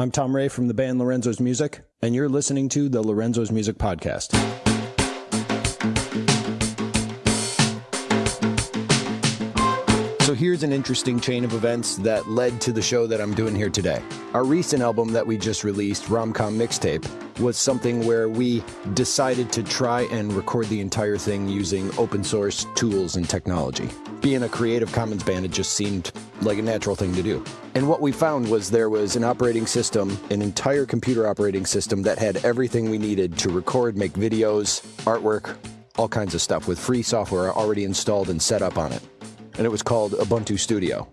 I'm Tom Ray from the band Lorenzo's Music, and you're listening to the Lorenzo's Music Podcast. So here's an interesting chain of events that led to the show that I'm doing here today. Our recent album that we just released, Romcom Mixtape, was something where we decided to try and record the entire thing using open source tools and technology. Being a Creative Commons band, it just seemed like a natural thing to do. And what we found was there was an operating system, an entire computer operating system that had everything we needed to record, make videos, artwork, all kinds of stuff with free software already installed and set up on it and it was called Ubuntu Studio.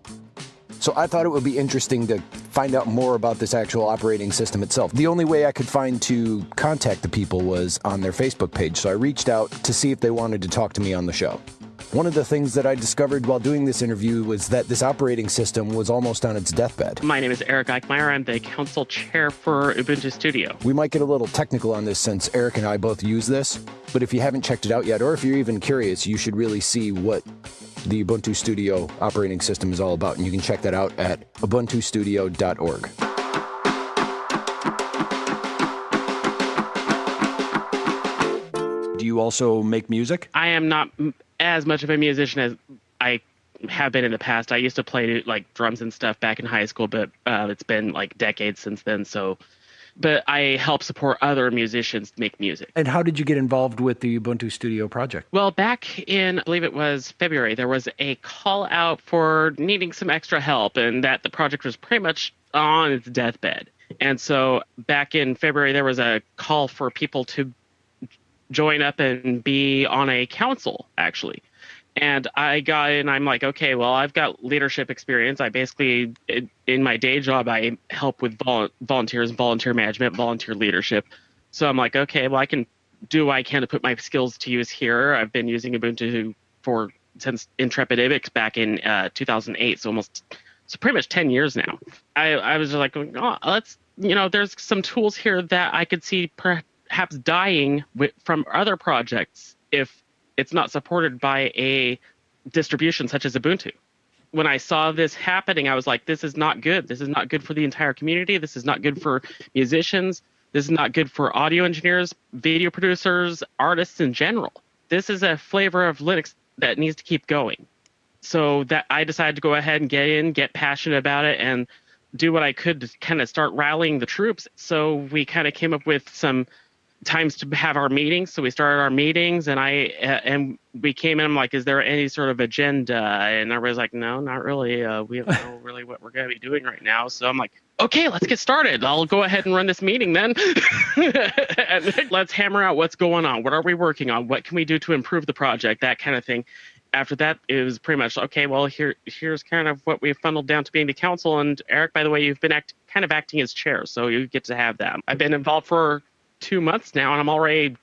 So I thought it would be interesting to find out more about this actual operating system itself. The only way I could find to contact the people was on their Facebook page, so I reached out to see if they wanted to talk to me on the show. One of the things that I discovered while doing this interview was that this operating system was almost on its deathbed. My name is Eric Eickmeyer. I'm the council chair for Ubuntu Studio. We might get a little technical on this since Eric and I both use this, but if you haven't checked it out yet, or if you're even curious, you should really see what the Ubuntu Studio operating system is all about. And you can check that out at ubuntustudio.org. Do you also make music? I am not as much of a musician as I have been in the past. I used to play like drums and stuff back in high school, but uh, it's been like decades since then. So but I help support other musicians make music. And how did you get involved with the Ubuntu Studio project? Well, back in, I believe it was February, there was a call out for needing some extra help, and that the project was pretty much on its deathbed. And so back in February, there was a call for people to join up and be on a council, actually and I got in. I'm like, okay, well, I've got leadership experience. I basically, in my day job, I help with vol- volunteers, volunteer management, volunteer leadership. So I'm like, okay, well, I can do what I can to put my skills to use here. I've been using Ubuntu for since Intrepid Ibex back in uh, 2008, so almost, so pretty much 10 years now. I, I was just like, oh, let's, you know, there's some tools here that I could see perhaps dying from other projects if it's not supported by a distribution such as Ubuntu. When I saw this happening, I was like, this is not good. This is not good for the entire community. This is not good for musicians. This is not good for audio engineers, video producers, artists in general. This is a flavor of Linux that needs to keep going. So that I decided to go ahead and get in, get passionate about it, and do what I could to kind of start rallying the troops. So we kind of came up with some times to have our meetings. So we started our meetings, and I uh, and we came in. I'm like, is there any sort of agenda? And everybody's like, no, not really. Uh, we don't know really what we're going to be doing right now. So I'm like, okay, let's get started. I'll go ahead and run this meeting then. and let's hammer out what's going on. What are we working on? What can we do to improve the project? That kind of thing. After that, it was pretty much okay. Well, here, here's kind of what we've funneled down to being the council. And Eric, by the way, you've been act, kind of acting as chair, so you get to have that. I've been involved for two months now, and I'm already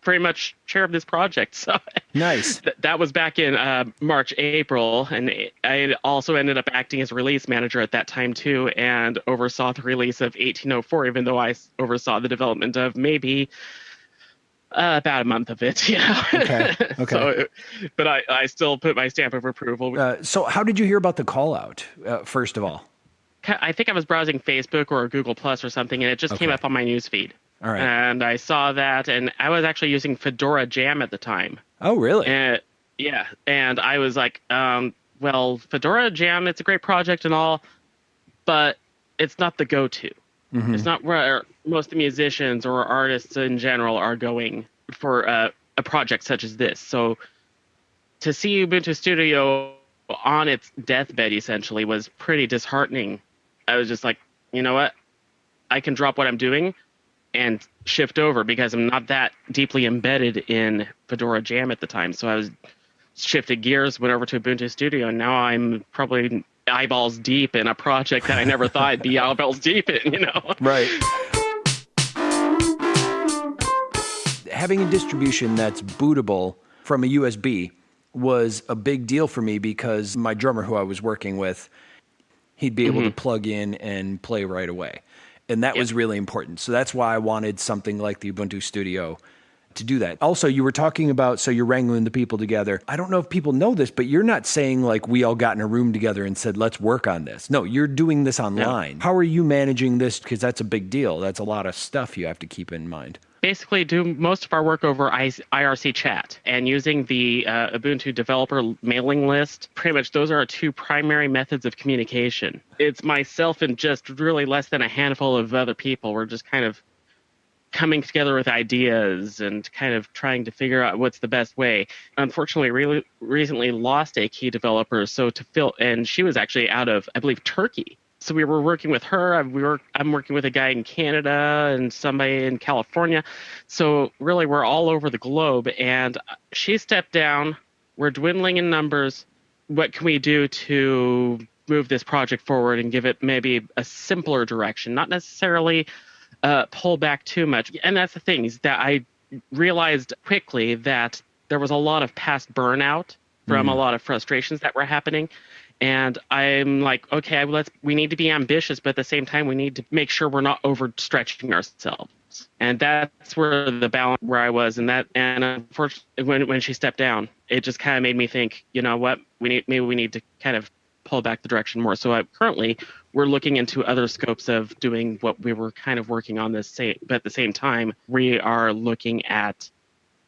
pretty much chair of this project. So nice. Th- that was back in uh, March, April, and I also ended up acting as release manager at that time too, and oversaw the release of 1804, even though I oversaw the development of maybe. Uh, about a month of it, you know. Okay. Okay. so, but I, I still put my stamp of approval. Uh, so, how did you hear about the call out? Uh, first of all, I think I was browsing Facebook or Google Plus or something, and it just okay. came up on my news feed. All right. And I saw that, and I was actually using Fedora Jam at the time. Oh, really? And, yeah. And I was like, um, well, Fedora Jam, it's a great project and all, but it's not the go to. Mm-hmm. It's not where most musicians or artists in general are going for uh, a project such as this. So to see Ubuntu Studio on its deathbed essentially was pretty disheartening. I was just like, you know what? I can drop what I'm doing and shift over because I'm not that deeply embedded in Fedora Jam at the time. So I was shifted gears, went over to Ubuntu Studio, and now I'm probably eyeballs deep in a project that I never thought I'd be eyeballs deep in, you know? Right. Having a distribution that's bootable from a USB was a big deal for me because my drummer who I was working with, he'd be able mm-hmm. to plug in and play right away and that yep. was really important. So that's why I wanted something like the Ubuntu Studio to do that. Also, you were talking about so you're wrangling the people together. I don't know if people know this, but you're not saying like we all got in a room together and said, let's work on this. No, you're doing this online. How are you managing this? Because that's a big deal. That's a lot of stuff you have to keep in mind basically do most of our work over IRC chat and using the uh, Ubuntu developer mailing list. Pretty much those are our two primary methods of communication. It's myself and just really less than a handful of other people. We're just kind of coming together with ideas and kind of trying to figure out what's the best way. Unfortunately, really recently lost a key developer, so to fill, and she was actually out of, I believe, Turkey. So we were working with her. We were, I'm working with a guy in Canada and somebody in California. So really, we're all over the globe. And she stepped down. We're dwindling in numbers. What can we do to move this project forward and give it maybe a simpler direction? Not necessarily uh, pull back too much. And that's the thing is that I realized quickly that there was a lot of past burnout from mm. a lot of frustrations that were happening. And I'm like, okay, let's we need to be ambitious, but at the same time, we need to make sure we're not overstretching ourselves. And that's where the balance where I was, and that and unfortunately, when when she stepped down, it just kind of made me think, you know what, we need maybe we need to kind of pull back the direction more. So I, currently, we're looking into other scopes of doing what we were kind of working on this same, but at the same time, we are looking at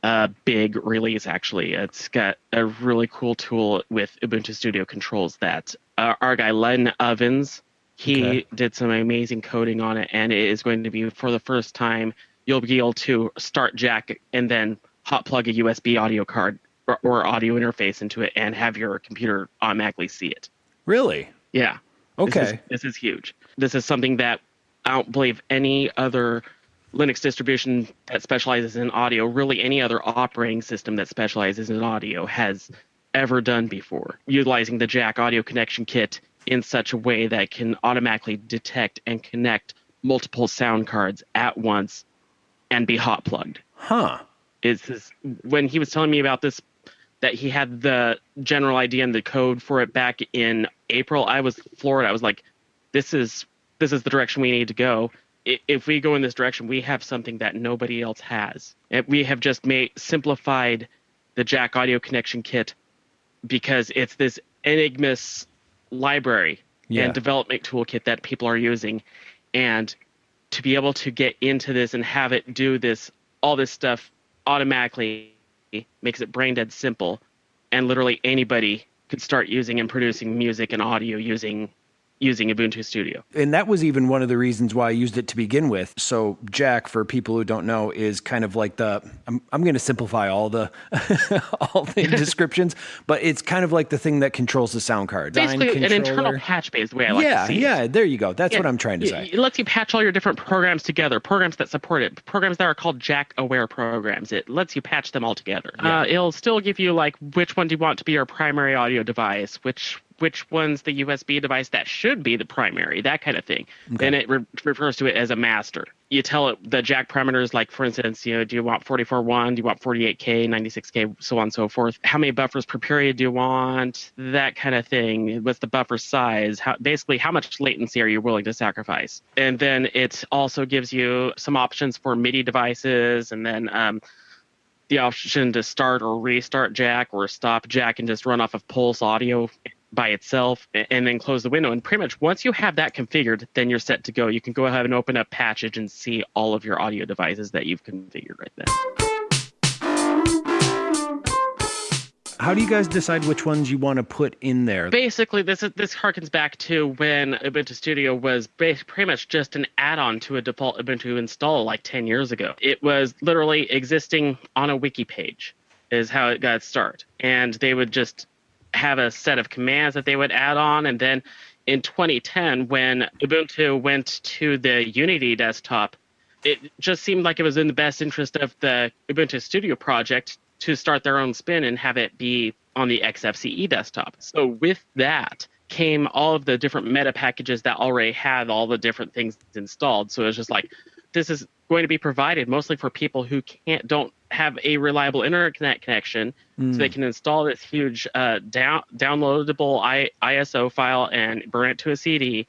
a big release actually. It's got a really cool tool with Ubuntu Studio controls that uh, our guy Len Ovens, he okay. did some amazing coding on it, and it is going to be for the first time you'll be able to start Jack and then hot plug a USB audio card or, or audio interface into it and have your computer automatically see it. Really? Yeah. Okay. This is, this is huge. This is something that I don't believe any other Linux distribution that specializes in audio, really any other operating system that specializes in audio has ever done before. Utilizing the Jack audio connection kit in such a way that can automatically detect and connect multiple sound cards at once and be hot plugged. Huh. Is this, when he was telling me about this that he had the general idea and the code for it back in April. I was floored. I was like, this is this is the direction we need to go. If we go in this direction, we have something that nobody else has. And we have just made simplified the Jack Audio Connection Kit because it's this Enigmas library yeah. and development toolkit that people are using, and to be able to get into this and have it do this all this stuff automatically makes it brain dead simple, and literally anybody could start using and producing music and audio using using Ubuntu Studio. And that was even one of the reasons why I used it to begin with. So Jack, for people who don't know, is kind of like the I'm I'm going to simplify all the all the descriptions, but it's kind of like the thing that controls the sound card. Basically, an internal patch bay is the way I like yeah, to see yeah, it. Yeah, there you go. That's yeah, what I'm trying to say. It lets you patch all your different programs together, programs that support it, programs that are called Jack aware programs. It lets you patch them all together. Yeah. Uh, it'll still give you like which one do you want to be your primary audio device, which which one's the USB device that should be the primary, that kind of thing. Okay. And it re- refers to it as a master. You tell it the jack parameters, like for instance, you know, do you want 44.1, do you want 48K, 96K, so on and so forth. How many buffers per period do you want? That kind of thing. What's the buffer size? How, basically, how much latency are you willing to sacrifice? And then it also gives you some options for MIDI devices, and then um, the option to start or restart Jack or stop Jack and just run off of Pulse audio by itself and then close the window. And pretty much once you have that configured, then you're set to go. You can go ahead and open up Patchage and see all of your audio devices that you've configured right then. How do you guys decide which ones you want to put in there? Basically, this is, this harkens back to when Ubuntu Studio was pretty much just an add-on to a default Ubuntu install like 10 years ago. It was literally existing on a wiki page is how it got started. And they would just have a set of commands that they would add on. And then in 2010, when Ubuntu went to the Unity desktop, it just seemed like it was in the best interest of the Ubuntu Studio project to start their own spin and have it be on the XFCE desktop. So with that came all of the different meta packages that already had all the different things installed. So it was just like, this is going to be provided mostly for people who can't don't have a reliable internet connection, mm. so they hmm. can install this huge uh, down downloadable I, ISO file and burn it to a CD,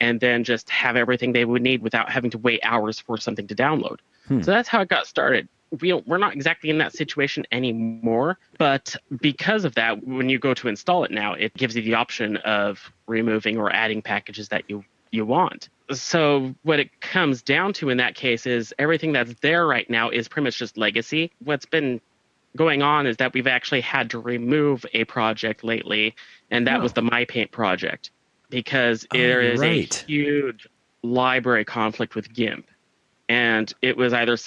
and then just have everything they would need without having to wait hours for something to download. Hmm. So that's how it got started. we we're not exactly in that situation anymore. But because of that, when you go to install it now, it gives you the option of removing or adding packages that you you want. So what it comes down to in that case is everything that's there right now is pretty much just legacy. What's been going on is that we've actually had to remove a project lately, and that oh. was the MyPaint project because oh, there is right. a huge library conflict with GIMP. And it was either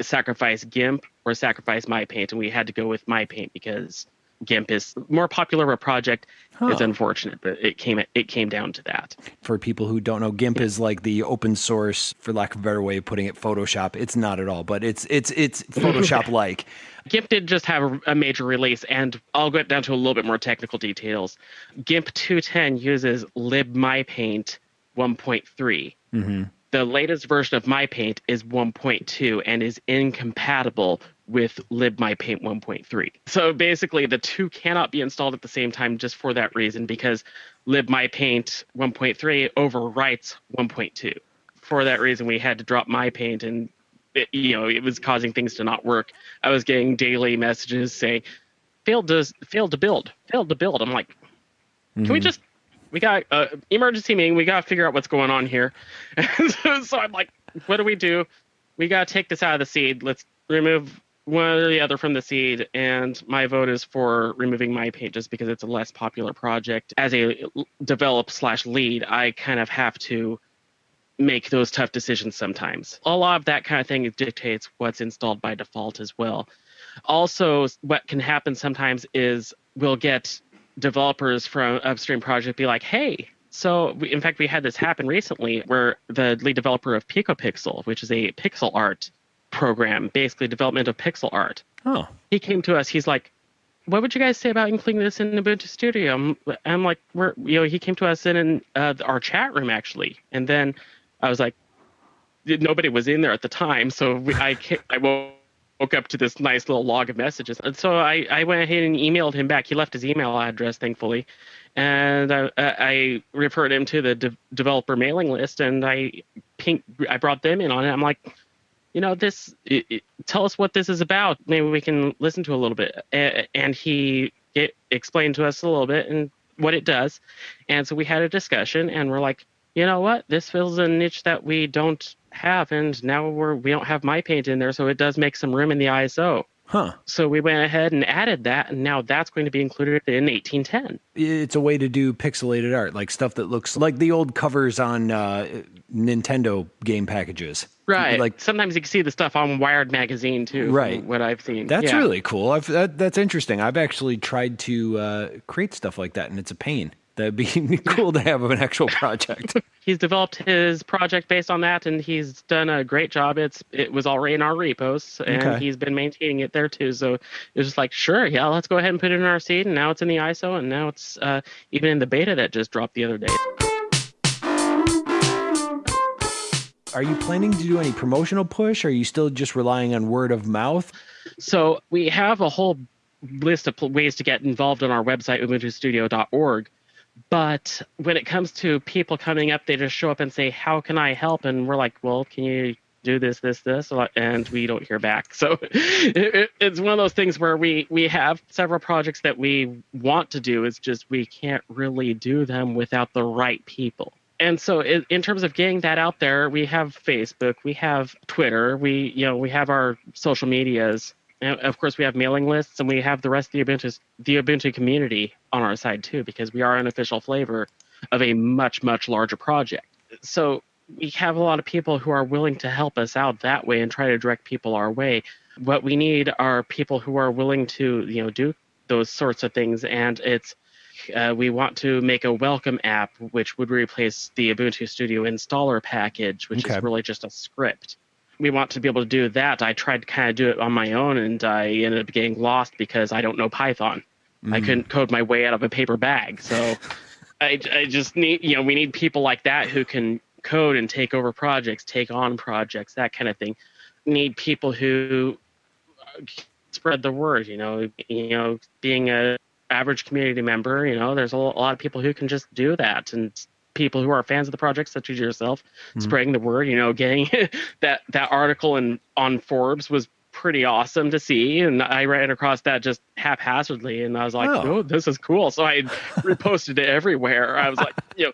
sacrifice GIMP or sacrifice MyPaint, and we had to go with MyPaint because GIMP is more popular of a project. Huh. It's unfortunate, but it came it came down to that. For people who don't know, GIMP is like the open source, for lack of a better way of putting it, Photoshop. It's not at all, but it's it's it's Photoshop like. GIMP did just have a major release, and I'll get down to a little bit more technical details. GIMP 210 uses libmypaint 1.3. Mm-hmm. The latest version of MyPaint is 1.2 and is incompatible with libmypaint 1.3. So basically, the two cannot be installed at the same time just for that reason because libmypaint 1.3 overwrites 1.2. For that reason, we had to drop MyPaint and it, you know it was causing things to not work. I was getting daily messages saying failed to failed to build, failed to build. I'm like, can mm-hmm. we just we got uh, emergency meeting. We got to figure out what's going on here. so, so I'm like, what do we do? We got to take this out of the seed. Let's remove one or the other from the seed. And my vote is for removing MyPaint just because it's a less popular project. As a develop slash lead, I kind of have to make those tough decisions sometimes. A lot of that kind of thing dictates what's installed by default as well. Also, what can happen sometimes is we'll get developers from upstream project be like, hey, so we, in fact, we had this happen recently where the lead developer of PicoPixel, which is a pixel art program, basically development of pixel art. Oh. He came to us. He's like, "What would you guys say about including this in Ubuntu Studio?" I'm, I'm like, "We're you know." He came to us in, in uh, our chat room actually, and then I was like, nobody was in there at the time, so we, I I woke up to this nice little log of messages. And so I, I went ahead and emailed him back. He left his email address, thankfully. And I, I referred him to the de- developer mailing list and I pink, I brought them in on it. I'm like, you know, this, it, it, tell us what this is about. Maybe we can listen to a little bit. And he it, explained to us a little bit and what it does. And so we had a discussion and we're like, you know what? This fills a niche that we don't have, and now we're we don't have my paint in there, so it does make some room in the ISO. Huh. So we went ahead and added that, and now that's going to be included in 1810. It's a way to do pixelated art, like stuff that looks like the old covers on uh, Nintendo game packages. Right. Like sometimes you can see the stuff on Wired magazine too. Right. What I've seen. That's yeah. really cool. I've, that, that's interesting. I've actually tried to uh, create stuff like that, and it's a pain. That'd be cool to have an actual project. he's developed his project based on that, and he's done a great job. It's it was already in our repos, and okay. he's been maintaining it there too. So it was just like, sure, yeah, let's go ahead and put it in our seed, and now it's in the ISO, and now it's uh, even in the beta that just dropped the other day. Are you planning to do any promotional push? Or are you still just relying on word of mouth? So we have a whole list of ways to get involved on our website, ubuntustudio.org but when it comes to people coming up, they just show up and say, How can I help? And we're like, Well, can you do this, this, this? And we don't hear back. So it, it's one of those things where we, we have several projects that we want to do. It's just we can't really do them without the right people. And so in terms of getting that out there, we have Facebook, we have Twitter, we you know we have our social medias and of course, we have mailing lists, and we have the rest of the Ubuntu the Ubuntu community on our side too, because we are an official flavor of a much much larger project. So we have a lot of people who are willing to help us out that way and try to direct people our way. What we need are people who are willing to you know do those sorts of things, and it's uh, we want to make a welcome app which would replace the Ubuntu Studio installer package, which okay. is really just a script we want to be able to do that. I tried to kind of do it on my own, and I ended up getting lost because I don't know Python. Mm. I couldn't code my way out of a paper bag. So I, I just need, you know, we need people like that who can code and take over projects, take on projects, that kind of thing. We need people who spread the word. You know, you know, being a average community member, you know, there's a lot of people who can just do that and people who are fans of the project, such as yourself, mm-hmm. spreading the word. You know, getting that that article in on Forbes was pretty awesome to see. And I ran across that just haphazardly, and I was like, Oh. "Oh, this is cool." So I reposted it everywhere. I was like, you know,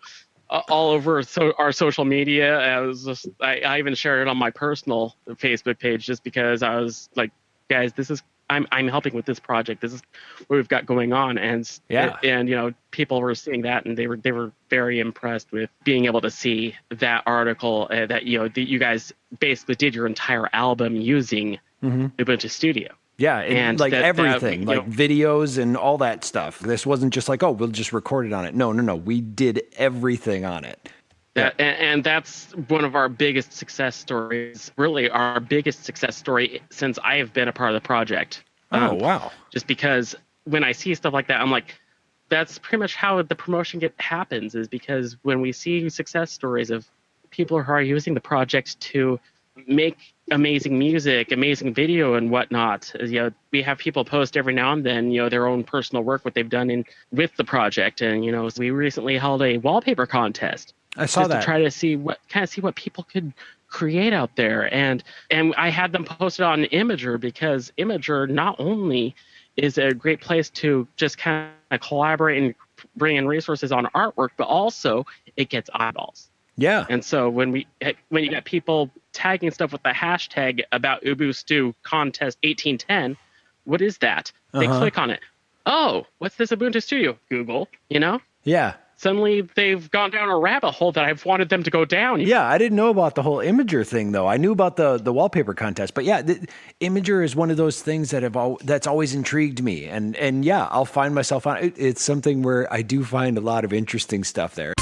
a- all over so our social media. I was just, I, I even shared it on my personal Facebook page just because I was like, guys, this is. I'm, I'm helping with this project. This is what we've got going on, and Yeah. and you know people were seeing that, and they were they were very impressed with being able to see that article uh, that you know that you guys basically did your entire album using hmm Ubuntu Studio. Yeah, and, And like that- that, everything, you like know- videos and all that stuff. This wasn't just like, oh, we'll just record it on it. No, no, no. We did everything on it. That, and, and that's one of our biggest success stories. Really, our biggest success story since I have been a part of the project. Oh, Um, wow. Just because when I see stuff like that, I'm like, that's pretty much how the promotion get happens. Is because when we see success stories of people who are using the project to make amazing music, amazing video, and whatnot. You know, we have people post every now and then, you know, their own personal work, what they've done in with the project, and you know, we recently held a wallpaper contest I saw just that. to try to see what kind of see what people could create out there and and i had them posted on Imgur because Imgur not only is a great place to just kind of collaborate and bring in resources on artwork but also it gets eyeballs yeah. and so when we when you got people tagging stuff with the hashtag about Ubu ubuntu contest 1810 what is that they Uh-huh. click on it oh what's this ubuntu studio google you know Yeah. Suddenly they've gone down a rabbit hole that I've wanted them to go down. Yeah, I didn't know about the whole Imgur thing though. I knew about the the wallpaper contest, but yeah, the, Imgur is one of those things that have al- that's always intrigued me, and and yeah, I'll find myself on it. It's something where I do find a lot of interesting stuff there.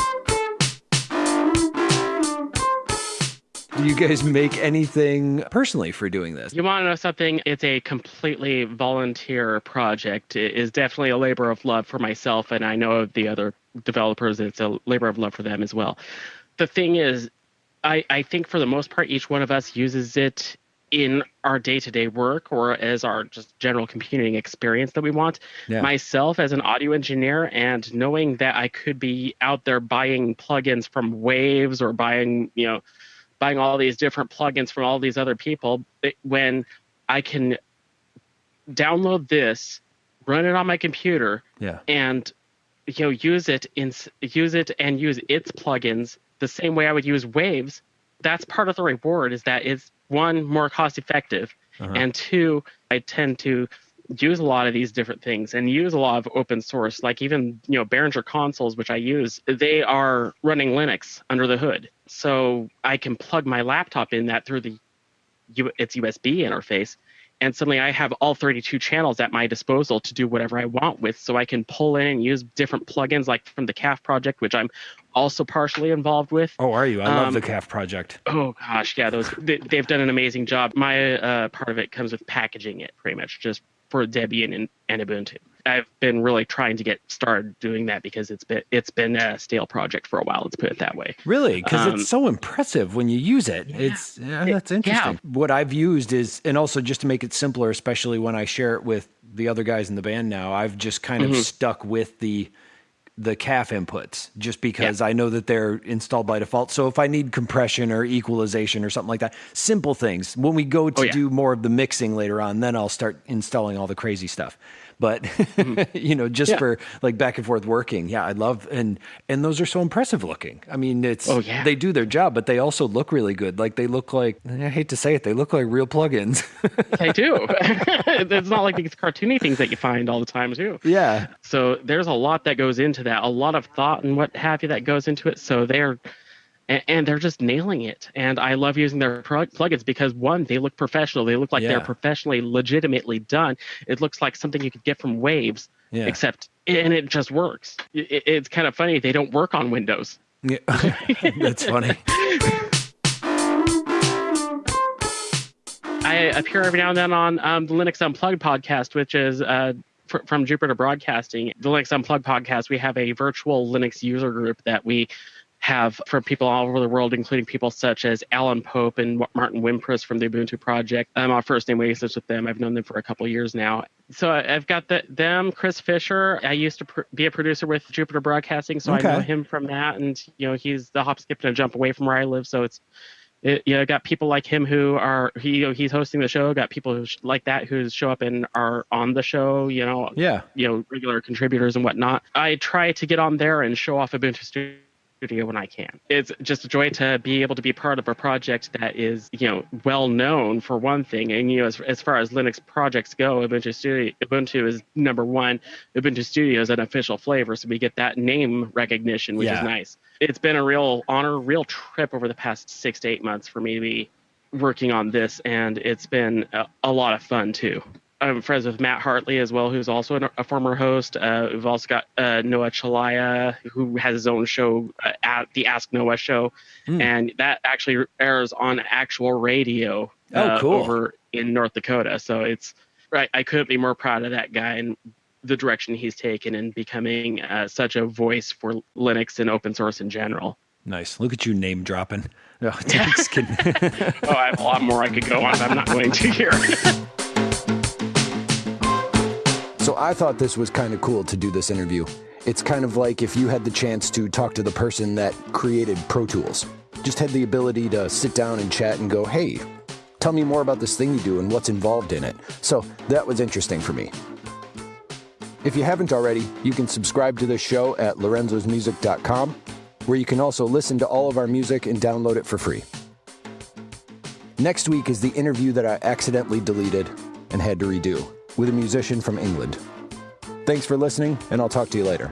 Do you guys make anything personally for doing this? You want to know something? It's a completely volunteer project. It is definitely a labor of love for myself, and I know of the other developers, it's a labor of love for them as well. The thing is, I, I think for the most part, each one of us uses it in our day-to-day work or as our just general computing experience that we want. Yeah. Myself as an audio engineer and knowing that I could be out there buying plugins from Waves or buying, you know, buying all these different plugins from all these other people when I can download this, run it on my computer, Yeah. and you know use it in use it and use its plugins the same way I would use Waves. That's part of the reward. Is that it's one more cost effective, Uh-huh. and two, I tend to use a lot of these different things and use a lot of open source like even you know behringer consoles which i use they are running linux under the hood so i can plug my laptop in that through the U- its usb interface and suddenly i have all 32 channels at my disposal to do whatever i want with so i can pull in and use different plugins like from the Calf project which i'm also partially involved with Oh, are you? I love Um, the Calf project. Oh gosh, yeah, those they, they've done an amazing job. My uh, part of it comes with packaging it, pretty much just for Debian and, and Ubuntu. I've been really trying to get started doing that because it's been it's been a stale project for a while. Let's put it that way. Really? Because Um, it's so impressive when you use it. It's yeah, that's interesting. Yeah. What I've used is, and also just to make it simpler, especially when I share it with the other guys in the band now, I've just kind Mm-hmm. of stuck with the the Calf inputs just because I know that they're installed by default. So if I need compression or equalization or something like that, simple things. When we go to Oh, yeah. do more of the mixing later on, then I'll start installing all the crazy stuff. But you know, just Mm-hmm. Yeah. for like back and forth working, yeah, I love and and those are so impressive looking. I mean, it's Oh, yeah. they do their job, but they also look really good. Like they look like I hate to say it, they look like real plugins. They do. it's not like these cartoony things that you find all the time too. yeah, So there's a lot that goes into that, a lot of thought and what have you that goes into it. So they're and, and they're just nailing it. And I love using their plugins because one, they look professional. They look like Yeah. they're professionally, legitimately done. It looks like something you could get from Waves, Yeah. except and it just works. It, it's kind of funny. They don't work on Windows. yeah. that's funny. I appear every now and then on um, the Linux Unplugged podcast, which is uh, fr- from Jupiter Broadcasting. The Linux Unplugged podcast, we have a virtual Linux user group that we have from people all over the world, including people such as Alan Pope and Martin Wimpress from the Ubuntu project. Uh, I'm on first name basis with them. I've known them for a couple of years now. So I- I've got the, them, Chris Fisher. I used to pr- be a producer with Jupiter Broadcasting, so Okay. I know him from that. And you know, he's the hop, skip, and a jump away from where I live, so it's it, you know, got people like him who are he you know, he's hosting the show. Got people who sh- like that who show up and are on the show. You know, Yeah. you know, regular contributors and whatnot. I try to get on there and show off Ubuntu Studio when I can. It's just a joy to be able to be part of a project that is, you know, well known for one thing. And you know, as, as far as Linux projects go, Ubuntu Studio Ubuntu is number one. Ubuntu Studio is an official flavor, so we get that name recognition, which Yeah. is nice. It's been a real honor, real trip over the past six to eight months for me to be working on this, and it's been a, a lot of fun too. I'm friends with Matt Hartley as well, who's also an, a former host. Uh, we've also got uh, Noah Chelliah, who has his own show uh, at the Ask Noah show, Hmm. and that actually airs on actual radio Oh, uh, cool. over in North Dakota. So it's right. I couldn't be more proud of that guy and the direction he's taken in becoming uh, such a voice for Linux and open source in general. Nice. Look at you name dropping. No, just kidding. Oh, I have a lot more I could go on, I'm not going to here. So I thought this was kind of cool to do this interview. It's kind of like if you had the chance to talk to the person that created Pro Tools. Just had the ability to sit down and chat and go, hey, tell me more about this thing you do and what's involved in it. So that was interesting for me. If you haven't already, you can subscribe to this show at lorenzosmusic.com, where you can also listen to all of our music and download it for free. Next week is the interview that I accidentally deleted and had to redo with a musician from England. Thanks for listening, and I'll talk to you later.